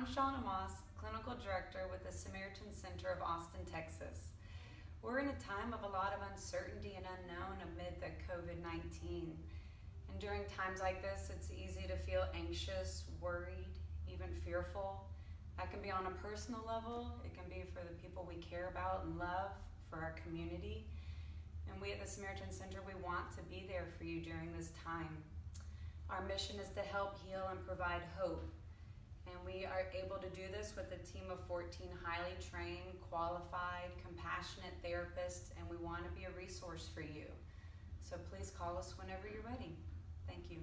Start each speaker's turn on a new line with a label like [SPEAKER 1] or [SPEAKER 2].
[SPEAKER 1] I'm Shauna Moss, Clinical Director with the Samaritan Center of Austin, Texas. We're in a time of a lot of uncertainty and unknown amid the COVID-19. And during times like this, it's easy to feel anxious, worried, even fearful. That can be on a personal level. It can be for the people we care about and love, for our community. And we at the Samaritan Center, we want to be there for you during this time. Our mission is to help heal and provide hope able to do this with a team of 14 highly trained, qualified, compassionate therapists, and we want to be a resource for you. So please call us whenever you're ready. Thank you.